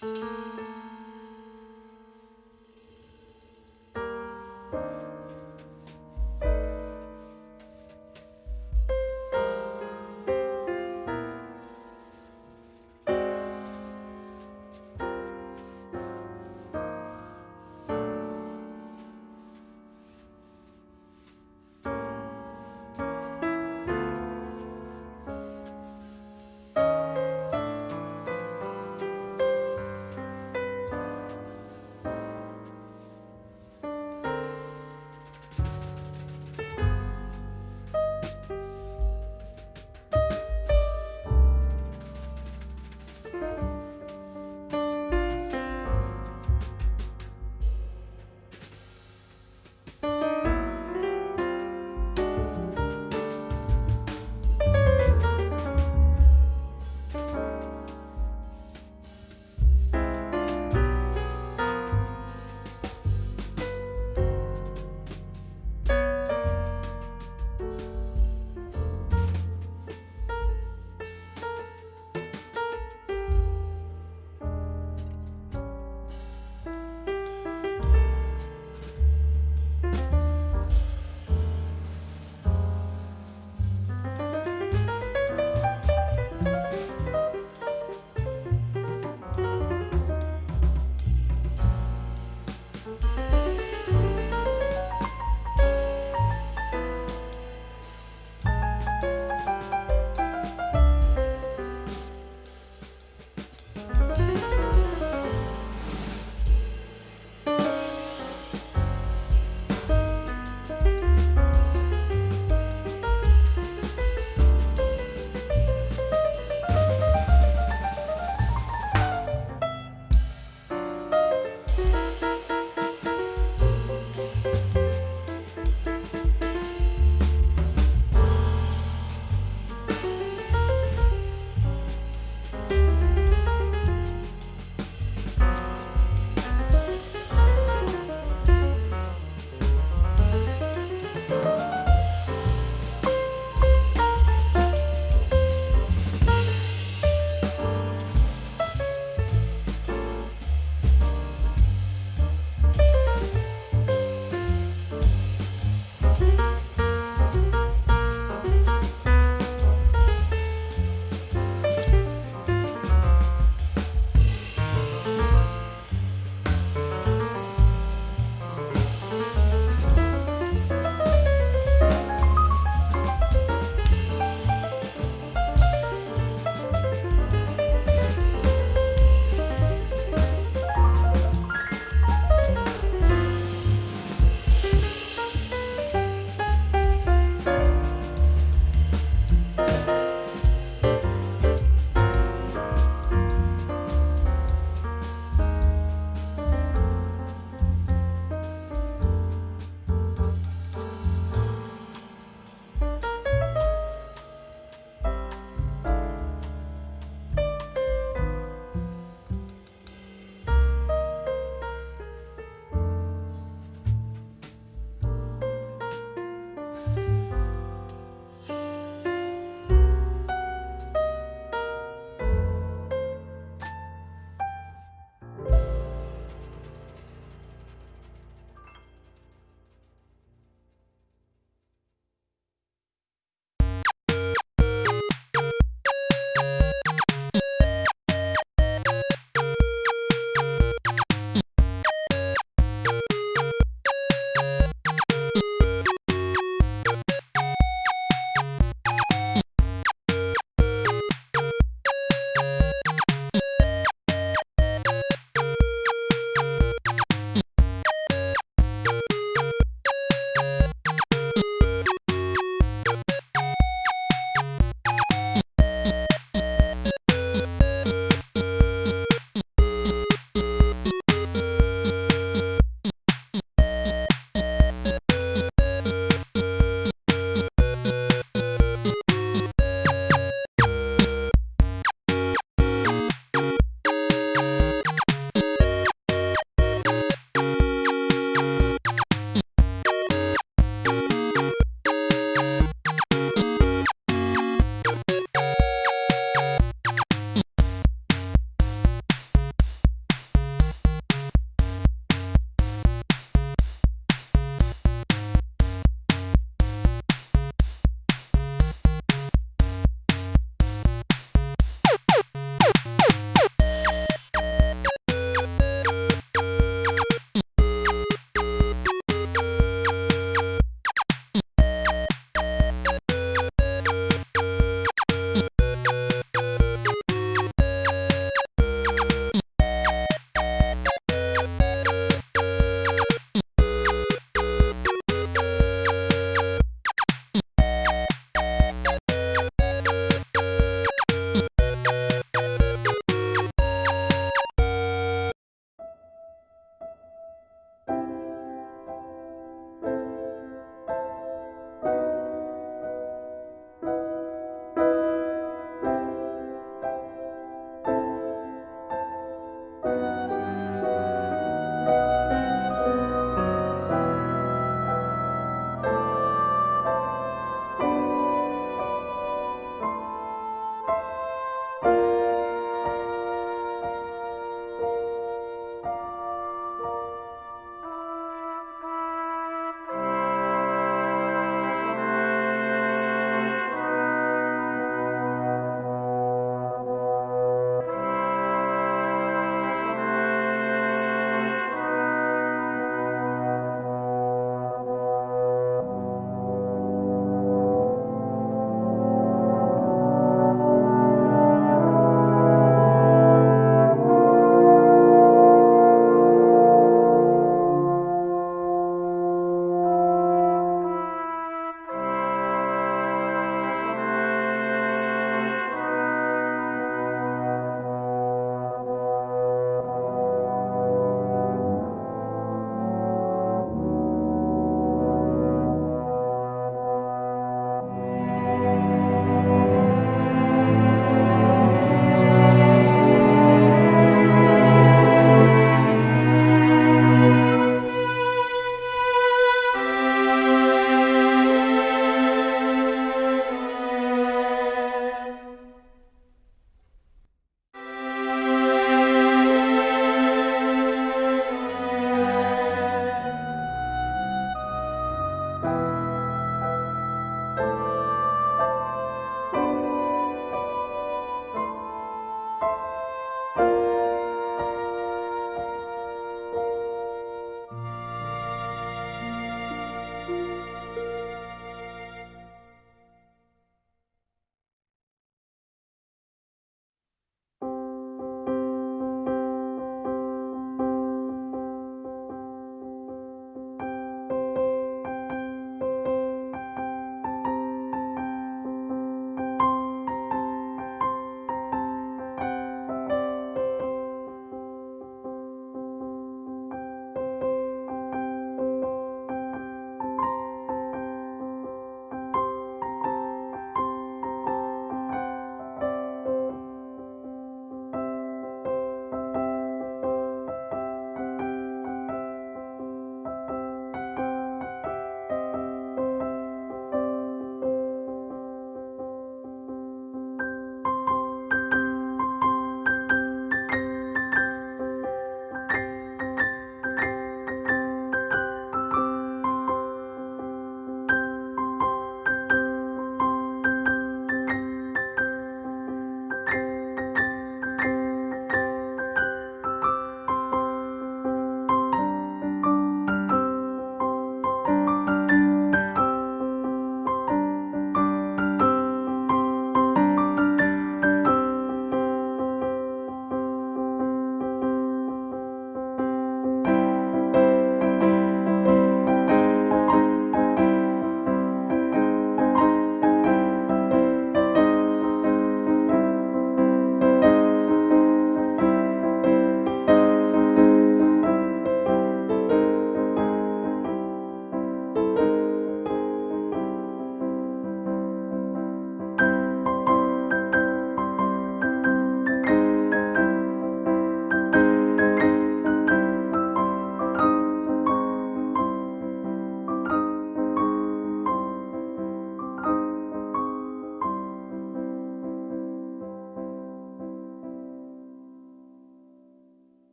Música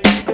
Bye.